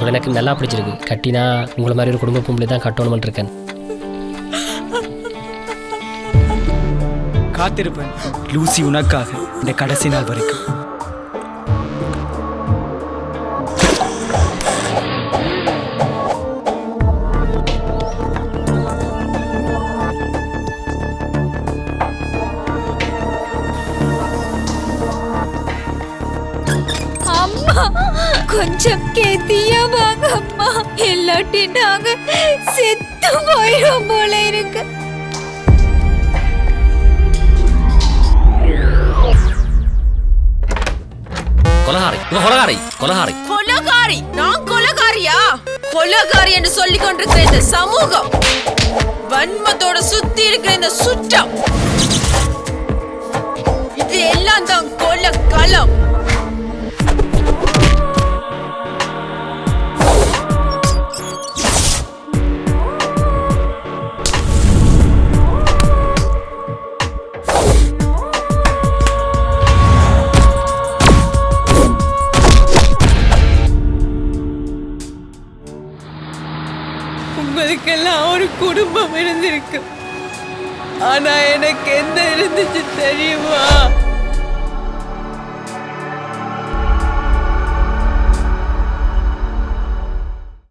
உங்களை எனக்கு நல்லா பிடிச்சிருக்கு. கட்டினா உங்களை மாதிரி ஒரு குடும்ப பொம்பளை தான் கட்டணும்னு இருக்கேன். காத்திருப்பேன். லூசி உனக்காக இந்த கடைசி நாள் வரைக்கும். அம்மா! கொஞ்சம் கேத்தியா வாங்க அம்மா இல்லாட்டி நாங்க செத்து போயிடும் போல இருக்கு. கொலகாரை கொலகாரை கொலகாரை. கொலகாரி நான் கொலகாரியா? கொலகாரி என்று சொல்லிக் கொண்டிருக்கிற இந்த சமூகம் வன்மத்தோட சுத்தி இருக்கிற இந்த சுற்றம் இது எல்லாம் தான் கொல களம் உங்களுக்கெல்லாம் ஒரு குடும்பம் இருந்திருக்கு. ஆனா எனக்கு என்ன இருந்துச்சு தெரியுமா?